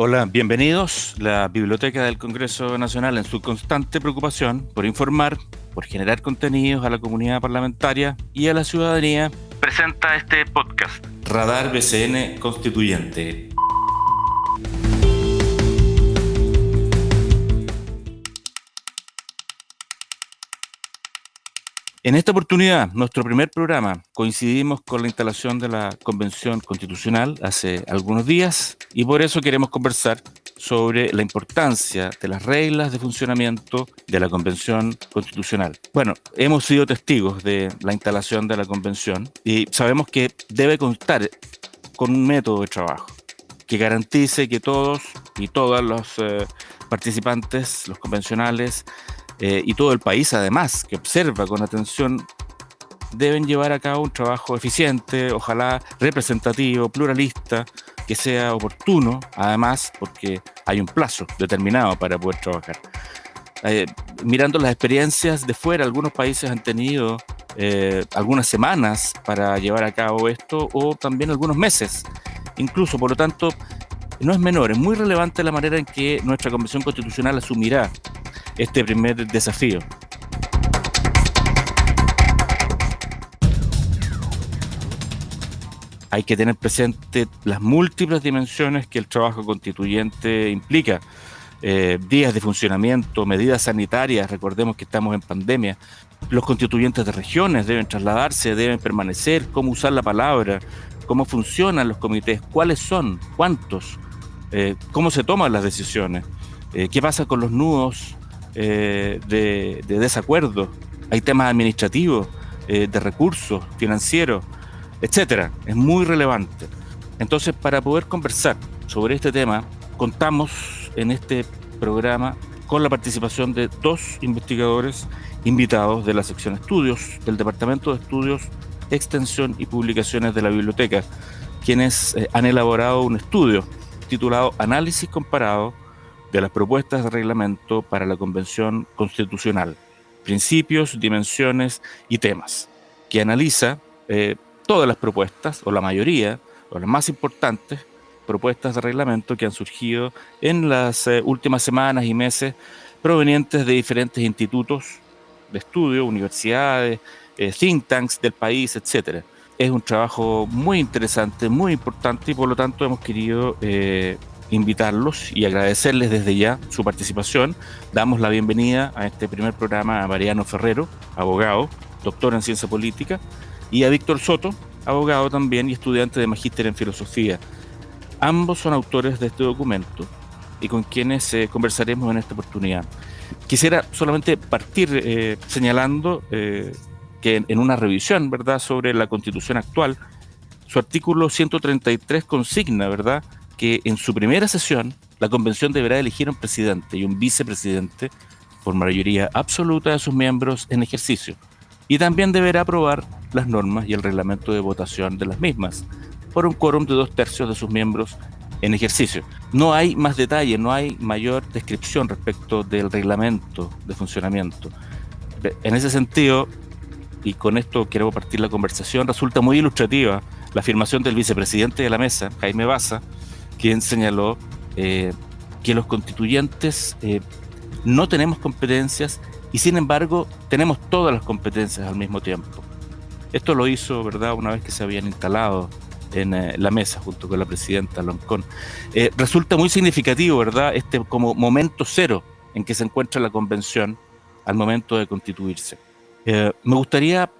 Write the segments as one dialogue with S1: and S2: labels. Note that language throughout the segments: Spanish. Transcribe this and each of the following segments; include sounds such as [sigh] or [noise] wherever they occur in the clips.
S1: Hola, bienvenidos. La Biblioteca del Congreso Nacional, en su constante preocupación por informar, por generar contenidos a la comunidad parlamentaria y a la ciudadanía, presenta este podcast. Radar BCN Constituyente. En esta oportunidad, nuestro primer programa, coincidimos con la instalación de la Convención Constitucional hace algunos días y por eso queremos conversar sobre la importancia de las reglas de funcionamiento de la Convención Constitucional. Bueno, hemos sido testigos de la instalación de la Convención y sabemos que debe contar con un método de trabajo que garantice que todos y todas los eh, participantes, los convencionales, eh, y todo el país además, que observa con atención, deben llevar a cabo un trabajo eficiente, ojalá representativo, pluralista, que sea oportuno, además, porque hay un plazo determinado para poder trabajar. Eh, mirando las experiencias de fuera, algunos países han tenido eh, algunas semanas para llevar a cabo esto o también algunos meses. Incluso, por lo tanto, no es menor, es muy relevante la manera en que nuestra Convención Constitucional asumirá este primer desafío. Hay que tener presente las múltiples dimensiones que el trabajo constituyente implica. Eh, días de funcionamiento, medidas sanitarias, recordemos que estamos en pandemia, los constituyentes de regiones deben trasladarse, deben permanecer, cómo usar la palabra, cómo funcionan los comités, cuáles son, cuántos, eh, cómo se toman las decisiones, eh, qué pasa con los nudos eh, de, desacuerdo, hay temas administrativos, eh, de recursos financieros, etcétera. Es muy relevante. Entonces, para poder conversar sobre este tema, contamos en este programa con la participación de dos investigadores invitados de la sección estudios del Departamento de Estudios, Extensión y Publicaciones de la Biblioteca, quienes eh, han elaborado un estudio titulado Análisis comparado de las propuestas de reglamento para la Convención Constitucional, principios, dimensiones y temas, que analiza eh, todas las propuestas, o la mayoría, o las más importantes propuestas de reglamento que han surgido en las eh, últimas semanas y meses provenientes de diferentes institutos de estudio, universidades, eh, think tanks del país, etc. Es un trabajo muy interesante, muy importante y por lo tanto hemos querido invitarlos y agradecerles desde ya su participación. Damos la bienvenida a este primer programa a Mariano Ferrero, abogado, doctor en ciencia política, y a Víctor Soto, abogado también y estudiante de magíster en filosofía. Ambos son autores de este documento y con quienes eh, conversaremos en esta oportunidad. Quisiera solamente partir eh, señalando eh, que en una revisión, ¿verdad?, sobre la constitución actual, su artículo 133 consigna, ¿verdad?, que en su primera sesión la convención deberá elegir un presidente y un vicepresidente por mayoría absoluta de sus miembros en ejercicio. Y también deberá aprobar las normas y el reglamento de votación de las mismas por un quórum de dos tercios de sus miembros en ejercicio. No hay más detalle, no hay mayor descripción respecto del reglamento de funcionamiento. En ese sentido, y con esto quiero partir la conversación, resulta muy ilustrativa la afirmación del vicepresidente de la mesa, Jaime Baza, quien señaló eh, que los constituyentes eh, no tenemos competencias y sin embargo tenemos todas las competencias al mismo tiempo. Esto lo hizo, ¿verdad?, una vez que se habían instalado en eh, la mesa junto con la presidenta Loncón. resulta muy significativo, ¿verdad?, este como momento cero en que se encuentra la convención al momento de constituirse. me gustaría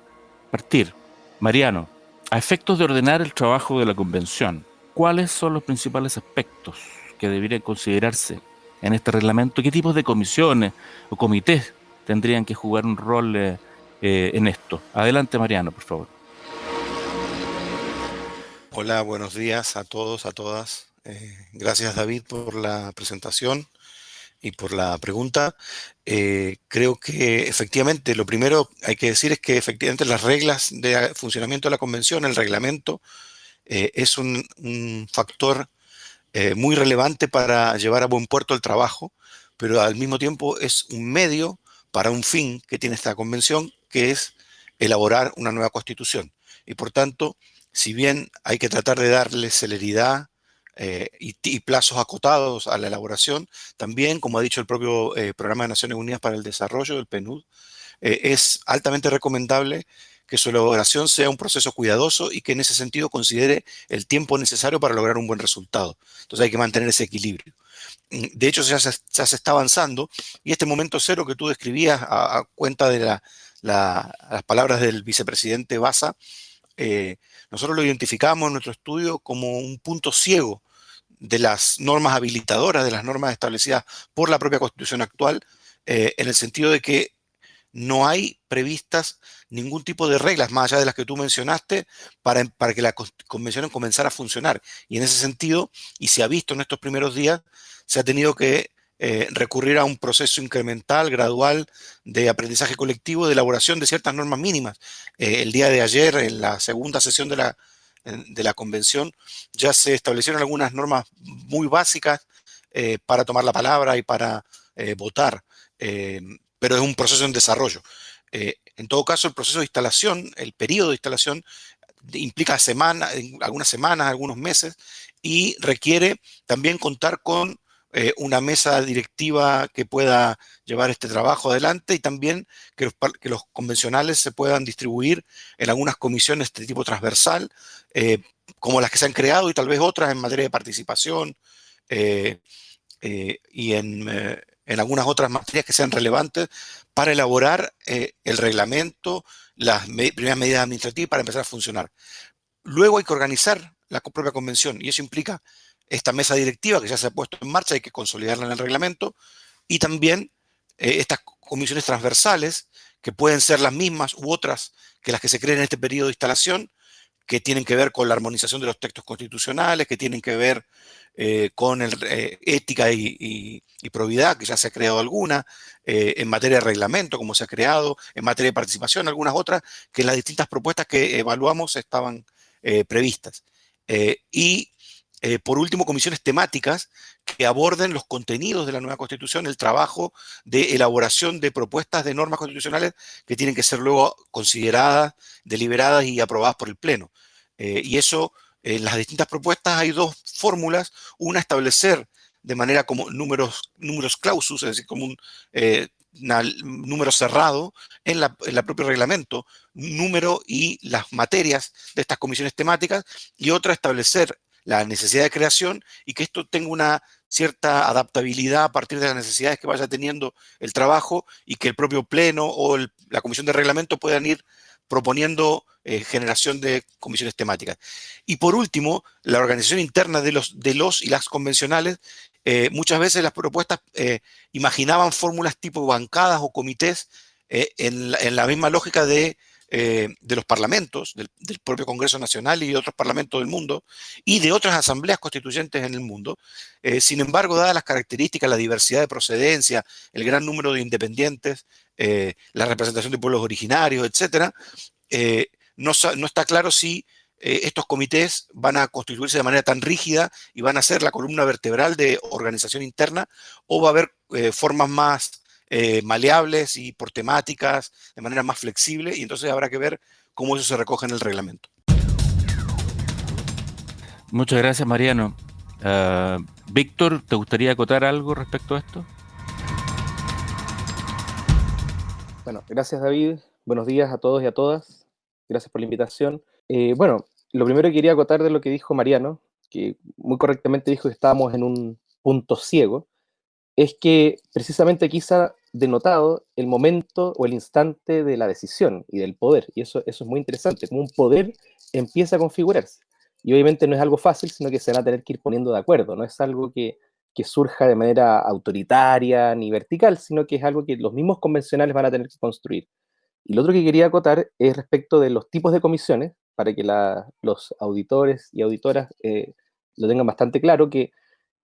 S1: partir, Mariano, a efectos de ordenar el trabajo de la convención, ¿cuáles son los principales aspectos que deberían considerarse en este reglamento? ¿Qué tipos de comisiones o comités tendrían que jugar un rol eh, eh, en esto? Adelante, Mariano, por favor.
S2: Hola, buenos días a todos, a todas. Eh, gracias, David, por la presentación y por la pregunta. creo que efectivamente lo primero hay que decir es que efectivamente las reglas de funcionamiento de la convención, el reglamento, eh, es un, factor eh, muy relevante para llevar a buen puerto el trabajo, pero al mismo tiempo es un medio para un fin que tiene esta convención, que es elaborar una nueva constitución. Y por tanto, si bien hay que tratar de darle celeridad eh, y, plazos acotados a la elaboración. También, como ha dicho el propio Programa de Naciones Unidas para el Desarrollo, el PNUD, es altamente recomendable que su elaboración sea un proceso cuidadoso y que en ese sentido considere el tiempo necesario para lograr un buen resultado. Entonces hay que mantener ese equilibrio. Mm, de hecho, ya se, está avanzando y este momento cero que tú describías a, cuenta de las palabras del vicepresidente Baza, nosotros lo identificamos en nuestro estudio como un punto ciego de las normas habilitadoras, de las normas establecidas por la propia Constitución actual, eh, en el sentido de que no hay previstas ningún tipo de reglas, más allá de las que tú mencionaste, para, para que la convención comenzara a funcionar. Y en ese sentido, y se ha visto en estos primeros días, se ha tenido que eh, recurrir a un proceso incremental, gradual, de aprendizaje colectivo, de elaboración de ciertas normas mínimas. Eh, el día de ayer, en la segunda sesión de la, de la convención, ya se establecieron algunas normas muy básicas eh, para tomar la palabra y para votar, pero es un proceso en desarrollo. en todo caso, el proceso de instalación, el periodo de instalación, implica semanas, algunas semanas, algunos meses, y requiere también contar con eh, una mesa directiva que pueda llevar este trabajo adelante y también que los, convencionales se puedan distribuir en algunas comisiones de tipo transversal, eh, como las que se han creado y tal vez otras en materia de participación eh, y en, en, algunas otras materias que sean relevantes para elaborar el reglamento, las primeras medidas administrativas para empezar a funcionar. Luego hay que organizar la propia convención y eso implica esta mesa directiva que ya se ha puesto en marcha, hay que consolidarla en el reglamento, y también eh, estas comisiones transversales, que pueden ser las mismas u otras que las que se creen en este periodo de instalación, que tienen que ver con la armonización de los textos constitucionales, que tienen que ver eh, con el, eh, ética y, probidad, que ya se ha creado alguna, en materia de reglamento, como se ha creado, en materia de participación, algunas otras, que las distintas propuestas que evaluamos estaban previstas. y eh, por último, comisiones temáticas que aborden los contenidos de la nueva Constitución, el trabajo de elaboración de propuestas de normas constitucionales que tienen que ser luego consideradas, deliberadas y aprobadas por el Pleno. Eh, y eso, en las distintas propuestas hay dos fórmulas. Una, establecer de manera como números, números clausus, es decir, como un eh, número cerrado en la, en la propio reglamento, número y las materias de estas comisiones temáticas, y otra, establecer la necesidad de creación y que esto tenga una cierta adaptabilidad a partir de las necesidades que vaya teniendo el trabajo y que el propio pleno o la comisión de reglamento puedan ir proponiendo eh, generación de comisiones temáticas. Y por último, la organización interna de los, de los y las convencionales, eh, muchas veces las propuestas eh, imaginaban fórmulas tipo bancadas o comités en la misma lógica de eh, de los parlamentos, del, propio Congreso Nacional y de otros parlamentos del mundo, y de otras asambleas constituyentes en el mundo. Eh, sin embargo, dadas las características, la diversidad de procedencia, el gran número de independientes, eh, la representación de pueblos originarios, etc., no, no, está claro si estos comités van a constituirse de manera tan rígida y van a ser la columna vertebral de organización interna, o va a haber formas más eh, maleables y por temáticas, de manera más flexible, y entonces habrá que ver cómo eso se recoge en el reglamento.
S1: Muchas gracias, Mariano. Ah, Víctor, ¿te gustaría acotar algo respecto a esto?
S3: Bueno, gracias David. Buenos días a todos y a todas. Gracias por la invitación. Eh, bueno, lo primero que quería acotar de lo que dijo Mariano, que muy correctamente dijo que estábamos en un punto ciego, es que precisamente quizá denotado el momento o el instante de la decisión y del poder. Y eso, eso es muy interesante, como un poder empieza a configurarse. Y obviamente no es algo fácil, sino que se van a tener que ir poniendo de acuerdo. No es algo que, que surja de manera autoritaria ni vertical, sino que es algo que los mismos convencionales van a tener que construir. Y lo otro que quería acotar es respecto de los tipos de comisiones, para que los auditores y auditoras eh, lo tengan bastante claro, que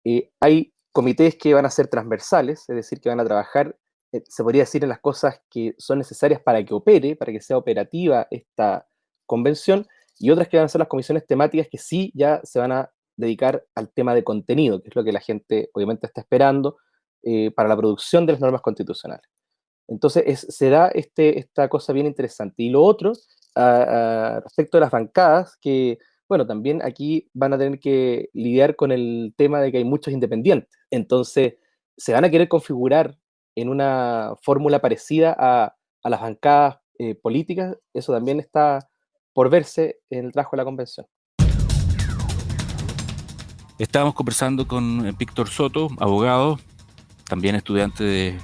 S3: eh, hay comités que van a ser transversales, es decir, que van a trabajar eh, se podría decir en las cosas que son necesarias para que opere, para que sea operativa esta convención, y otras que van a ser las comisiones temáticas que sí ya se van a dedicar al tema de contenido, que es lo que la gente obviamente está esperando eh, para la producción de las normas constitucionales. Entonces, es, se da este, esta cosa bien interesante. Y lo otro, respecto a las bancadas, que, Bueno, también aquí van a tener que lidiar con el tema de que hay muchos independientes. Entonces, se van a querer configurar en una fórmula parecida a, las bancadas eh, políticas. Eso también está por verse en el trabajo de la convención.
S1: Estábamos conversando con eh, Víctor Soto, abogado, también estudiante de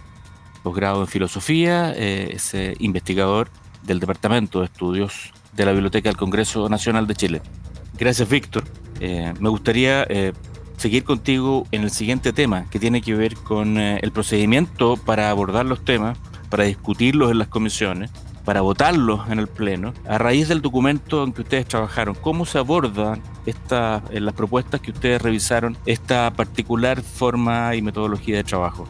S1: posgrado en filosofía, eh, es investigador del Departamento de Estudios de la Biblioteca del Congreso Nacional de Chile. Gracias, Víctor. Me gustaría seguir contigo en el siguiente tema, que tiene que ver con el procedimiento para abordar los temas, para discutirlos en las comisiones para votarlos en el Pleno, a raíz del documento en que ustedes trabajaron, ¿cómo se abordan esta, en las propuestas que ustedes revisaron esta particular forma y metodología de trabajo?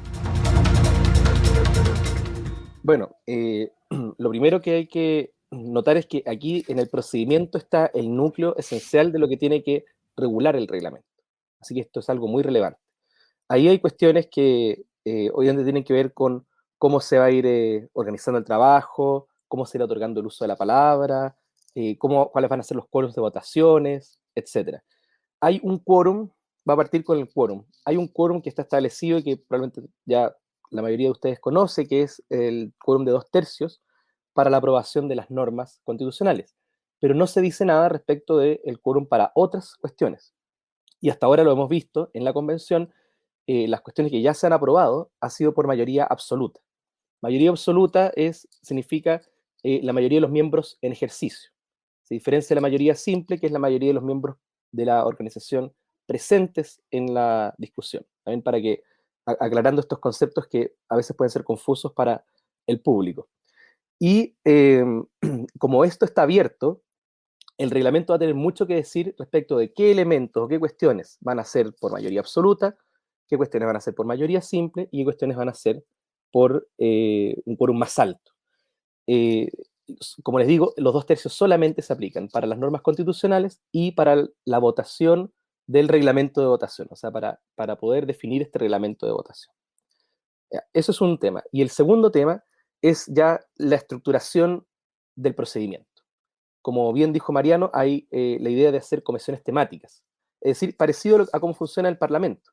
S3: Bueno, eh, [clears throat] lo primero que hay que notar es que aquí en el procedimiento está el núcleo esencial de lo que tiene que regular el reglamento. Así que esto es algo muy relevante. Ahí hay cuestiones que eh, obviamente tienen que ver con cómo se va a ir eh, organizando el trabajo, cómo se irá otorgando el uso de la palabra, eh, cómo, cuáles van a ser los quórums de votaciones, etc. Hay un quórum, va a partir con el quórum. Hay un quórum que está establecido y que probablemente ya la mayoría de ustedes conoce, que es el quórum de dos tercios para la aprobación de las normas constitucionales. Pero no se dice nada respecto del quórum para otras cuestiones. Y hasta ahora lo hemos visto en la convención, eh, las cuestiones que ya se han aprobado ha sido por mayoría absoluta. Mayoría absoluta es, significa eh, la mayoría de los miembros en ejercicio. Se diferencia de la mayoría simple, que es la mayoría de los miembros de la organización presentes en la discusión. También para que, aclarando estos conceptos que a veces pueden ser confusos para el público. Y em, [clears throat] como esto está abierto, el reglamento va a tener mucho que decir respecto de qué elementos o qué cuestiones van a ser por mayoría absoluta, qué cuestiones van a ser por mayoría simple y qué cuestiones van a ser por eh, un quórum más alto. Eh, como les digo, los dos tercios solamente se aplican para las normas constitucionales y para la votación del reglamento de votación, o sea, para, para poder definir este reglamento de votación. eso es un tema. Y el segundo tema es ya la estructuración del procedimiento. Como bien dijo Mariano, hay eh, la idea de hacer comisiones temáticas, es decir, parecido a cómo funciona el Parlamento.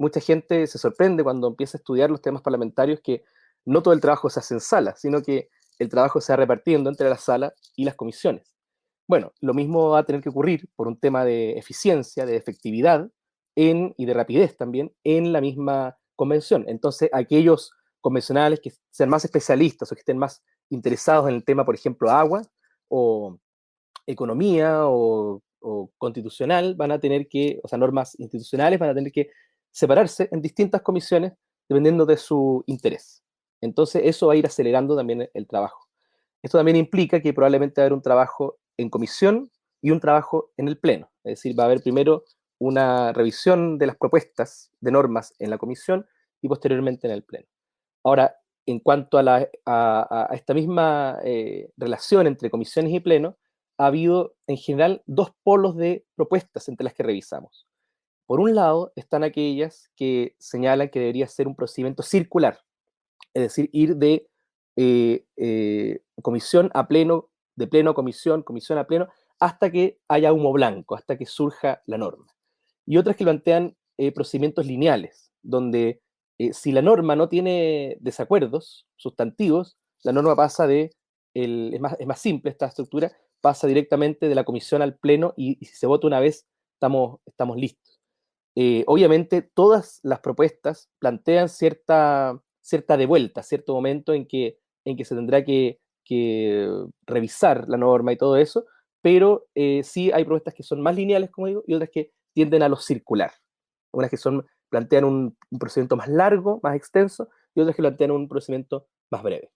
S3: Mucha gente se sorprende cuando empieza a estudiar los temas parlamentarios que no todo el trabajo se hace en sala, sino que el trabajo se va repartiendo entre la sala y las comisiones. Bueno, lo mismo va a tener que ocurrir por un tema de eficiencia, de efectividad en, y de rapidez también en la misma convención. Entonces, aquellos convencionales que sean más especialistas o que estén más interesados en el tema, por ejemplo, agua o economía o, constitucional, van a tener que, o sea, normas institucionales, van a tener que separarse en distintas comisiones dependiendo de su interés. Entonces, eso va a ir acelerando también el trabajo. Esto también implica que probablemente va a haber un trabajo en comisión y un trabajo en el pleno. Es decir, va a haber primero una revisión de las propuestas de normas en la comisión y posteriormente en el pleno. Ahora, en cuanto a, esta misma eh, relación entre comisiones y pleno, ha habido en general dos polos de propuestas entre las que revisamos. Por un lado, están aquellas que señalan que debería ser un procedimiento circular, es decir, ir de eh, eh, comisión a pleno, de pleno a comisión, comisión a pleno, hasta que haya humo blanco, hasta que surja la norma. Y otras que plantean eh, procedimientos lineales, donde si la norma no tiene desacuerdos sustantivos, la norma pasa de, es, más, es, más, simple esta estructura, pasa directamente de la comisión al pleno y, si se vota una vez, estamos, estamos listos. obviamente, todas las propuestas plantean cierta cierta devuelta, cierto momento en que, en que se tendrá que, revisar la norma y todo eso, pero eh, sí hay propuestas que son más lineales, como digo, y otras que tienden a lo circular. Unas que son, plantean un, procedimiento más largo, más extenso, y otras que plantean un procedimiento más breve.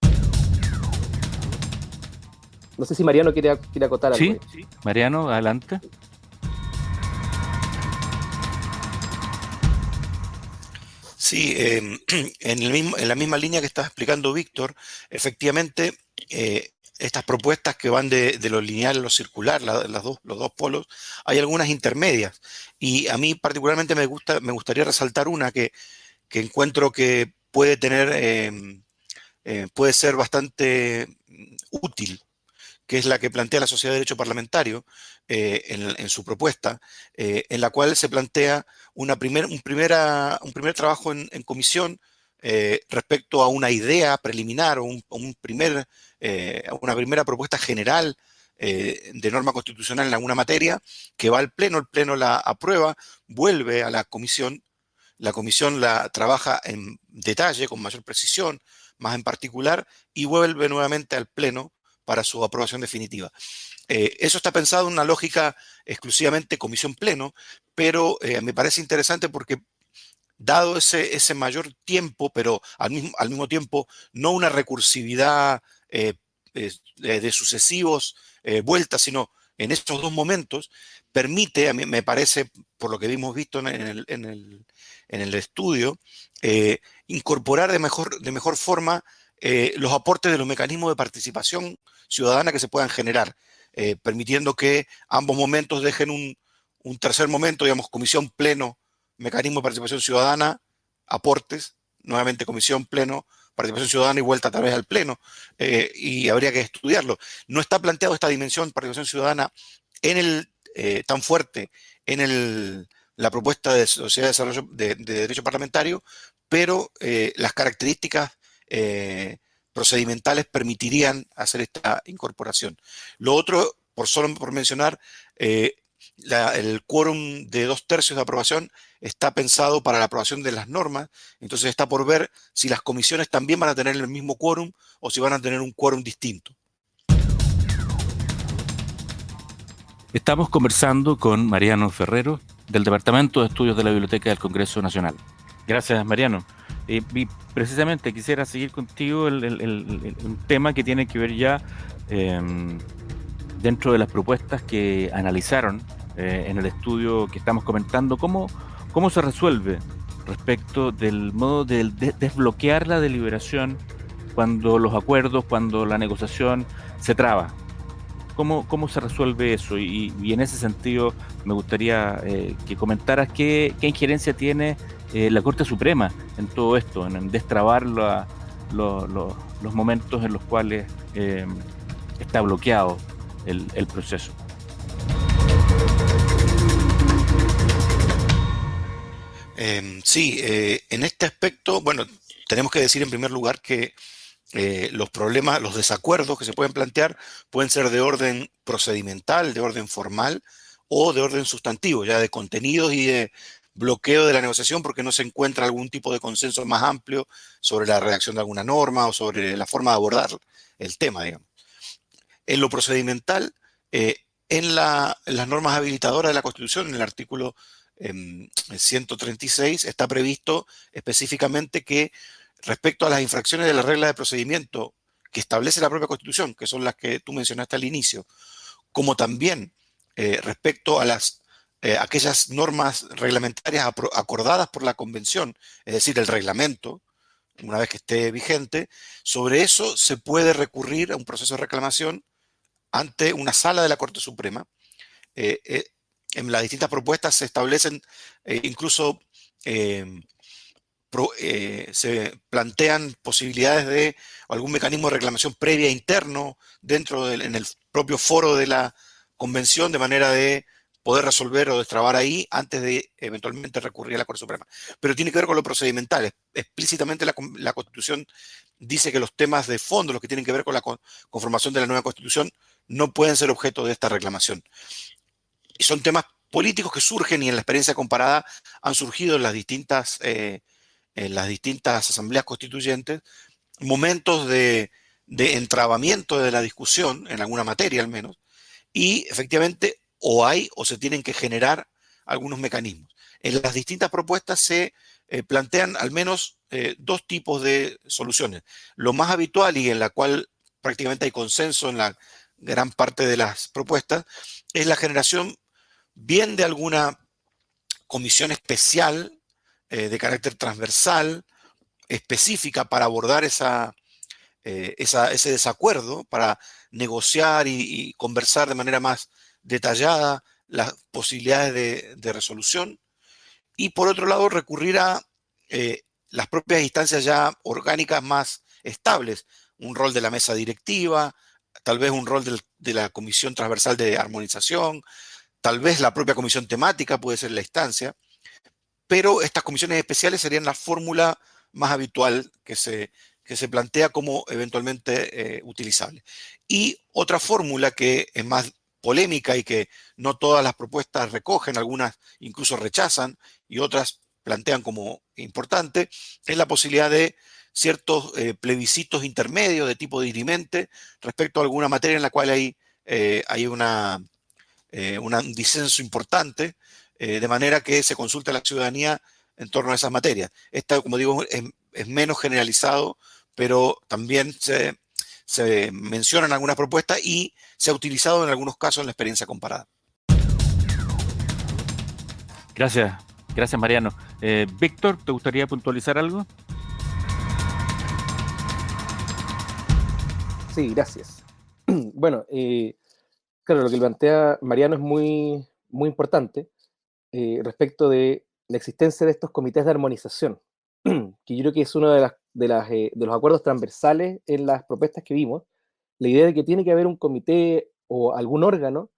S3: No sé si Mariano quiere, quiere acotar
S1: algo. Sí, Mariano, adelante.
S2: Sí, em, [clears throat] en, el mismo, en la misma línea que estaba explicando Víctor, efectivamente, eh, estas propuestas que van de, lo lineal a lo circular, las dos, los dos polos, hay algunas intermedias. Y a mí particularmente me, gusta, me gustaría resaltar una que, encuentro que puede tener, em, eh, puede ser bastante útil, que es la que plantea la Sociedad de Derecho Parlamentario eh, en, su propuesta, eh, en la cual se plantea primer, un, un primer trabajo en, comisión eh, respecto a una idea preliminar o un, primer, una primera propuesta general de norma constitucional en alguna materia, que va al Pleno, el Pleno la aprueba, vuelve a la comisión, la comisión la trabaja en detalle, con mayor precisión, más en particular, y vuelve nuevamente al Pleno para su aprobación definitiva. Eh, eso está pensado en una lógica exclusivamente comisión pleno, pero eh, me parece interesante porque dado ese, mayor tiempo, pero al mismo, tiempo no una recursividad eh, de, sucesivos vueltas, sino en estos dos momentos, permite, a mí me parece, por lo que hemos visto en el, en el, en el estudio, incorporar de mejor, de mejor forma los aportes de los mecanismos de participación ciudadana que se puedan generar, eh, permitiendo que ambos momentos dejen un, tercer momento, digamos, comisión pleno, mecanismo de participación ciudadana, aportes, nuevamente comisión pleno, participación ciudadana y vuelta a través del pleno, eh, y habría que estudiarlo. No está planteado esta dimensión de participación ciudadana en el, eh, tan fuerte en el, la propuesta de Sociedad de Desarrollo de, Derecho Parlamentario, pero las características procedimentales permitirían hacer esta incorporación. Lo otro, por solo por mencionar, eh, el quórum de dos tercios de aprobación está pensado para la aprobación de las normas, entonces está por ver si las comisiones también van a tener el mismo quórum o si van a tener un quórum distinto.
S1: Estamos conversando con Mariano Ferrero del Departamento de Estudios de la Biblioteca del Congreso Nacional. Gracias, Mariano. Eh, y precisamente quisiera seguir contigo el, un tema que tiene que ver ya em, dentro de las propuestas que analizaron eh, en el estudio que estamos comentando, cómo, cómo se resuelve respecto del modo de, desbloquear la deliberación cuando los acuerdos, cuando la negociación se traba. ¿Cómo, cómo se resuelve eso? Y, en ese sentido me gustaría eh, que comentaras qué, qué injerencia tiene eh, la Corte Suprema en todo esto, en, destrabar los momentos en los cuales eh, está bloqueado el, proceso.
S2: Em, sí, eh, en este aspecto, bueno, tenemos que decir en primer lugar que los problemas, los desacuerdos que se pueden plantear pueden ser de orden procedimental, de orden formal o de orden sustantivo, ya de contenidos y de bloqueo de la negociación porque no se encuentra algún tipo de consenso más amplio sobre la redacción de alguna norma o sobre la forma de abordar el tema, digamos. En lo procedimental, eh, en, las normas habilitadoras de la Constitución, en el artículo 136, em, está previsto específicamente que respecto a las infracciones de la regla de procedimiento que establece la propia Constitución, que son las que tú mencionaste al inicio, como también eh, respecto a las eh, aquellas normas reglamentarias acordadas por la convención, es decir, el reglamento, una vez que esté vigente, sobre eso se puede recurrir a un proceso de reclamación ante una sala de la Corte Suprema. Eh, eh, en las distintas propuestas se establecen incluso se plantean posibilidades de algún mecanismo de reclamación previa interno dentro del en el propio foro de la convención de manera de poder resolver o destrabar ahí antes de eventualmente recurrir a la Corte Suprema. Pero tiene que ver con lo procedimental. Explícitamente la, Constitución dice que los temas de fondo, los que tienen que ver con la conformación de la nueva Constitución, no pueden ser objeto de esta reclamación. Y son temas políticos que surgen y en la experiencia comparada han surgido en las distintas, eh, en las distintas asambleas constituyentes momentos de, de entrabamiento de la discusión, en alguna materia al menos, y efectivamente o hay o se tienen que generar algunos mecanismos. En las distintas propuestas se eh, plantean al menos eh, dos tipos de soluciones. Lo más habitual y en la cual prácticamente hay consenso en la gran parte de las propuestas es la generación bien de alguna comisión especial eh, de carácter transversal, específica para abordar esa, ese desacuerdo, para negociar y conversar de manera más detallada las posibilidades de, resolución y por otro lado recurrir a eh, las propias instancias ya orgánicas más estables, un rol de la mesa directiva, tal vez un rol de la Comisión Transversal de Armonización, tal vez la propia Comisión Temática puede ser la instancia, pero estas comisiones especiales serían la fórmula más habitual que se, que se plantea como eventualmente eh, utilizable. Y otra fórmula que es más polémica y que no todas las propuestas recogen, algunas incluso rechazan y otras plantean como importante, es la posibilidad de ciertos eh, plebiscitos intermedios de tipo dirimente respecto a alguna materia en la cual hay, eh, hay una, un disenso importante, de manera que se consulte a la ciudadanía en torno a esas materias. Esta, como digo, es menos generalizado, pero también se, se mencionan algunas propuestas y se ha utilizado en algunos casos en la experiencia comparada.
S1: Gracias, gracias Mariano. Eh, Víctor, ¿te gustaría puntualizar algo?
S3: Sí, gracias. [clears throat] Bueno, eh, claro, lo que plantea Mariano es muy, muy importante eh, respecto de la existencia de estos comités de armonización, [clears throat] que yo creo que es uno de, las, de, las, de, los acuerdos transversales en las propuestas que vimos, la idea de que tiene que haber un comité o algún órgano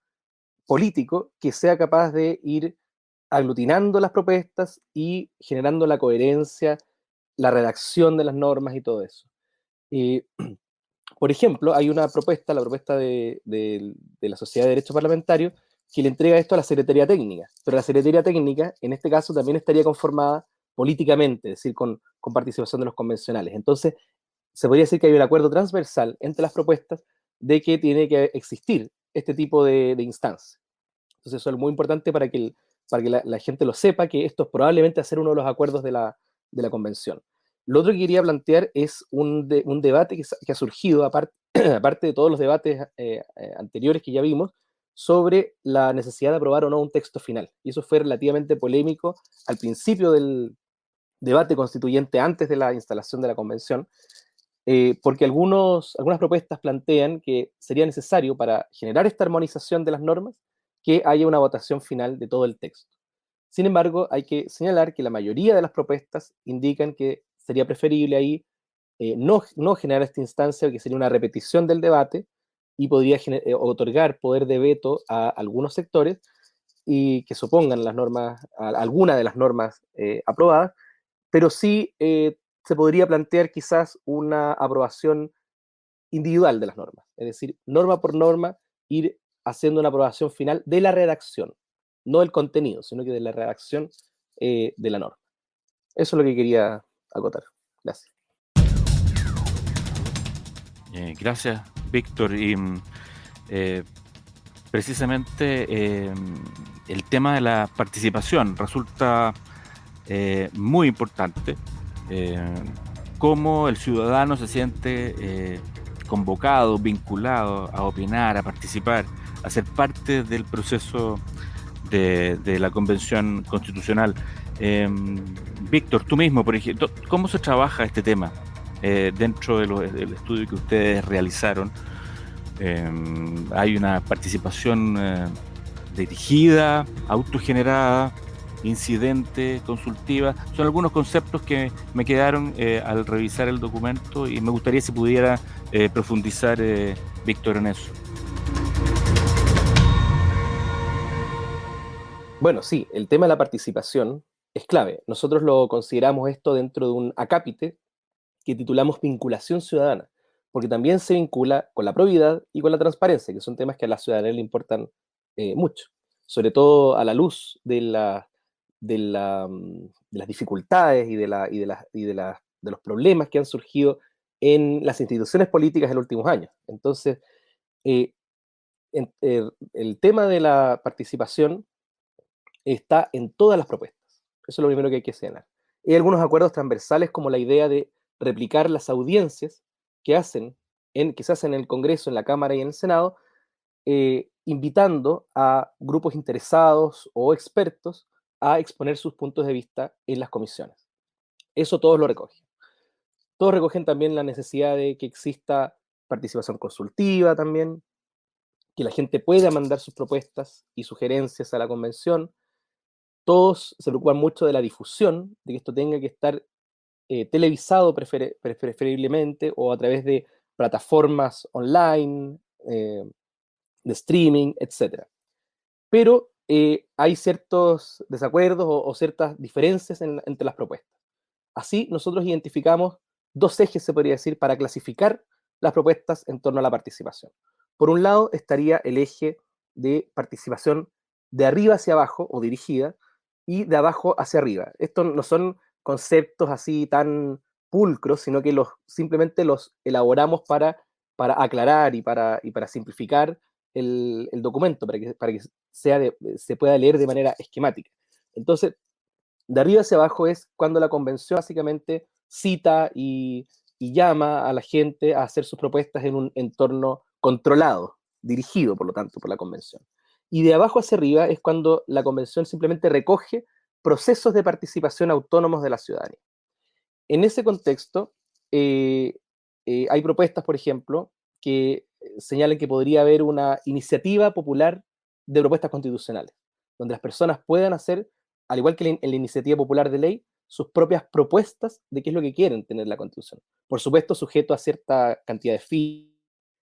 S3: político que sea capaz de ir aglutinando las propuestas y generando la coherencia, la redacción de las normas y todo eso. Eh, [clears throat] por ejemplo, hay una propuesta, la propuesta de, de, la Sociedad de Derecho Parlamentario, que le entrega esto a la Secretaría Técnica, pero la Secretaría Técnica, en este caso, también estaría conformada políticamente, es decir, con, con participación de los convencionales. Entonces, se podría decir que hay un acuerdo transversal entre las propuestas de que tiene que existir este tipo de, de instancias. Entonces, eso es muy importante para que, para que la, gente lo sepa, que esto es probablemente hacer uno de los acuerdos de la, de la convención. Lo otro que quería plantear es un, un debate que, que, ha surgido, aparte, [clears throat] aparte de todos los debates eh, eh, anteriores que ya vimos, sobre la necesidad de aprobar o no un texto final. Y eso fue relativamente polémico al principio del, debate constituyente antes de la instalación de la convención, eh, porque algunos, algunas propuestas plantean que sería necesario para generar esta armonización de las normas que haya una votación final de todo el texto. Sin embargo, hay que señalar que la mayoría de las propuestas indican que sería preferible ahí eh, no, no, generar esta instancia, que sería una repetición del debate y podría eh, otorgar poder de veto a algunos sectores y que supongan las normas, alguna de las normas aprobadas, pero sí eh, se podría plantear quizás una aprobación individual de las normas, es decir, norma por norma, ir haciendo una aprobación final de la redacción, no del contenido, sino que de la redacción eh, de la norma. Eso es lo que quería acotar. Gracias.
S1: Eh, gracias, Víctor. Y mm, precisamente el tema de la participación resulta eh, muy importante, eh, cómo el ciudadano se siente eh, convocado, vinculado a opinar, a participar, a ser parte del proceso de, la Convención Constitucional. Em, Víctor, tú mismo, por ejemplo, ¿cómo se trabaja este tema dentro del estudio que ustedes realizaron? Em, hay una participación dirigida, autogenerada, incidente, consultiva, son algunos conceptos que me quedaron eh, al revisar el documento y me gustaría si pudiera eh, profundizar, eh, Víctor, en eso.
S3: Bueno, sí, el tema de la participación es clave. Nosotros lo consideramos esto dentro de un acápite que titulamos vinculación ciudadana, porque también se vincula con la probidad y con la transparencia, que son temas que a la ciudadanía le importan mucho, sobre todo a la luz de la de, las dificultades y, de, los problemas que han surgido en las instituciones políticas en los últimos años. Entonces, eh, eh, el tema de la participación está en todas las propuestas. Eso es lo primero que hay que señalar. Hay algunos acuerdos transversales como la idea de replicar las audiencias que, hacen en, se hacen en el Congreso, en la Cámara y en el Senado, eh, invitando a grupos interesados o expertos a exponer sus puntos de vista en las comisiones. Eso todos lo recogen. Todos recogen también la necesidad de que exista participación consultiva también, que la gente pueda mandar sus propuestas y sugerencias a la convención. Todos se preocupan mucho de la difusión, de que esto tenga que estar eh, televisado preferiblemente o a través de plataformas online, de streaming, etc. Pero hay ciertos desacuerdos o, ciertas diferencias entre las propuestas. Así, nosotros identificamos dos ejes, se podría decir, para clasificar las propuestas en torno a la participación. Por un lado estaría el eje de participación de arriba hacia abajo o dirigida y de abajo hacia arriba. Estos no son conceptos así tan pulcros, sino que los, simplemente los elaboramos para, para aclarar y para, y para simplificar el, documento, para que, para que sea se pueda leer de manera esquemática. Entonces, de arriba hacia abajo es cuando la convención básicamente cita y, llama a la gente a hacer sus propuestas en un entorno controlado, dirigido, por lo tanto, por la convención. Y de abajo hacia arriba es cuando la convención simplemente recoge procesos de participación autónomos de la ciudadanía. En ese contexto, eh, eh, hay propuestas, por ejemplo, que señalan que podría haber una iniciativa popular de propuestas constitucionales, donde las personas puedan hacer, al igual que en la iniciativa popular de ley, sus propias propuestas de qué es lo que quieren tener la Constitución. Por supuesto, sujeto a cierta cantidad de fees.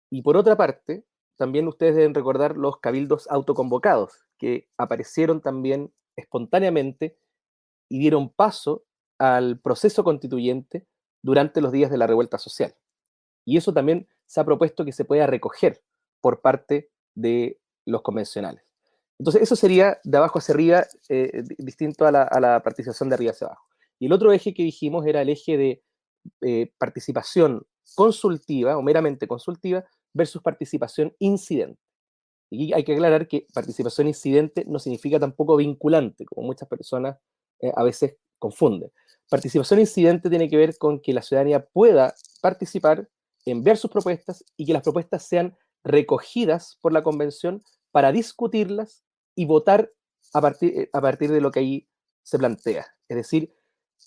S3: Y por otra parte, también ustedes deben recordar los cabildos autoconvocados, que aparecieron también espontáneamente y dieron paso al proceso constituyente durante los días de la revuelta social. Y eso también se ha propuesto que se pueda recoger por parte de los convencionales. Entonces, eso sería de abajo hacia arriba, eh, distinto a la, participación de arriba hacia abajo. Y el otro eje que dijimos era el eje de eh, participación consultiva o meramente consultiva versus participación incidente. Y hay que aclarar que participación incidente no significa tampoco vinculante, como muchas personas eh, a veces confunden. Participación incidente tiene que ver con que la ciudadanía pueda participar, enviar sus propuestas y que las propuestas sean recogidas por la convención para discutirlas y votar a partir, eh, a partir de lo que ahí se plantea. Es decir,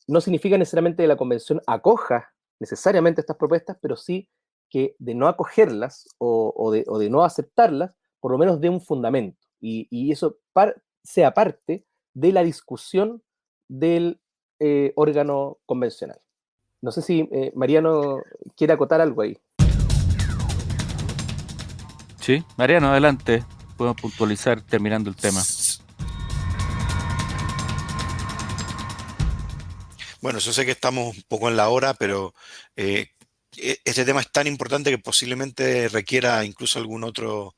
S3: no significa necesariamente que la convención acoja necesariamente estas propuestas, pero sí que de no acogerlas o, de, no aceptarlas, por lo menos dé un fundamento. Y, eso sea parte de la discusión del eh, órgano convencional. No sé si eh, Mariano quiere acotar algo ahí.
S1: Sí, Mariano, adelante podemos puntualizar terminando el tema.
S2: Bueno, yo sé que estamos un poco en la hora, pero eh, e, este tema es tan importante que posiblemente requiera incluso algún otro,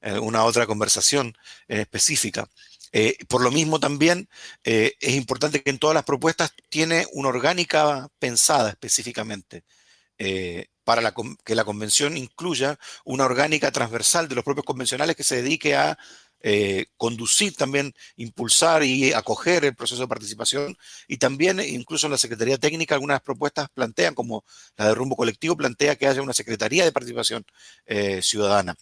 S2: alguna otra conversación específica. Eh, por lo mismo también eh, es importante que en todas las propuestas tiene una orgánica pensada específicamente para que la convención incluya una orgánica transversal de los propios convencionales que se dedique a eh, conducir también, impulsar y acoger el proceso de participación y también incluso en la Secretaría Técnica algunas propuestas plantean, como la de rumbo colectivo, plantea que haya una Secretaría de Participación eh, Ciudadana.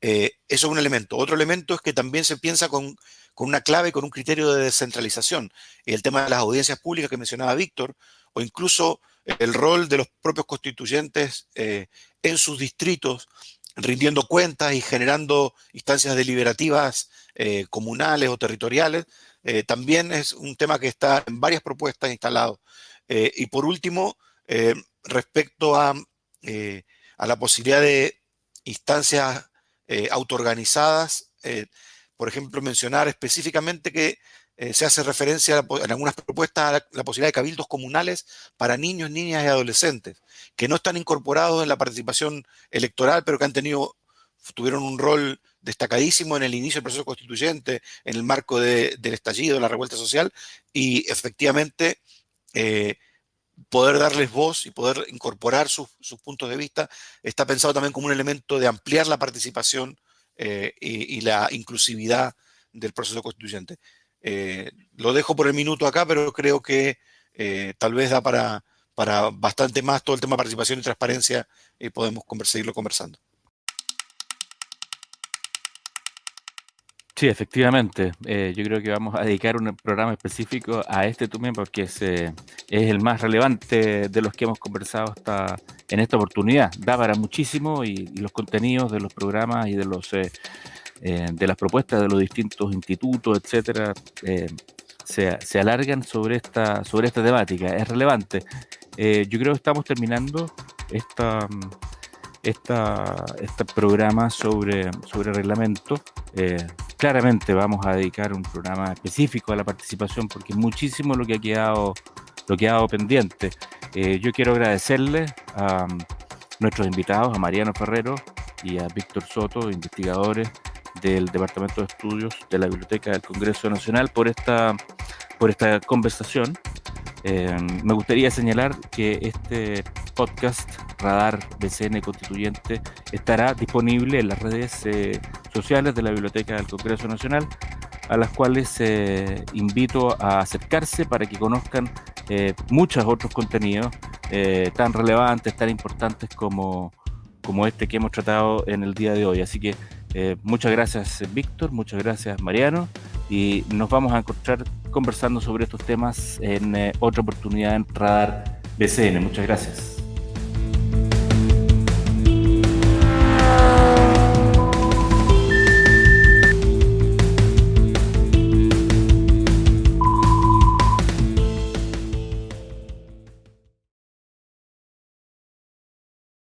S2: Eh, eso es un elemento. Otro elemento es que también se piensa con, con una clave, con un criterio de descentralización. El tema de las audiencias públicas que mencionaba Víctor, o incluso el rol de los propios constituyentes eh, en sus distritos, rindiendo cuentas y generando instancias deliberativas eh, comunales o territoriales, eh, también es un tema que está en varias propuestas instalado. y por último, respecto a, a, la posibilidad de instancias autoorganizadas, por ejemplo, mencionar específicamente que eh, se hace referencia en algunas propuestas a la, posibilidad de cabildos comunales para niños, niñas y adolescentes, que no están incorporados en la participación electoral, pero que han tenido, tuvieron un rol destacadísimo en el inicio del proceso constituyente, en el marco del estallido, de la revuelta social, y efectivamente eh, poder darles voz y poder incorporar sus, puntos de vista está pensado también como un elemento de ampliar la participación eh, y la inclusividad del proceso constituyente. Eh, lo dejo por el minuto acá, pero creo que eh, tal vez da para, para bastante más todo el tema de participación y transparencia y podemos seguirlo conversando.
S1: Sí, efectivamente. Eh, yo creo que vamos a dedicar un programa específico a este también porque es, es el más relevante de los que hemos conversado hasta en esta oportunidad. Da para muchísimo y, los contenidos de los programas y de los de las propuestas de los distintos institutos, etcétera, eh, se, alargan sobre esta, sobre esta temática. Es relevante. Eh, yo creo que estamos terminando esta, esta, este programa sobre, sobre reglamento. Eh, claramente vamos a dedicar un programa específico a la participación porque muchísimo lo que ha quedado, lo que ha quedado pendiente. Eh, yo quiero agradecerle a nuestros invitados, a Mariano Ferrero y a Víctor Soto, investigadores del Departamento de Estudios de la Biblioteca del Congreso Nacional, por esta, por esta conversación. Eh, me gustaría señalar que este podcast Radar BCN Constituyente estará disponible en las redes eh, sociales de la Biblioteca del Congreso Nacional, a las cuales eh, invito a acercarse para que conozcan muchos otros contenidos tan relevantes, tan importantes como, como este que hemos tratado en el día de hoy. Así que muchas gracias Víctor, muchas gracias Mariano y nos vamos a encontrar conversando sobre estos temas en eh, otra oportunidad en Radar BCN. Muchas gracias.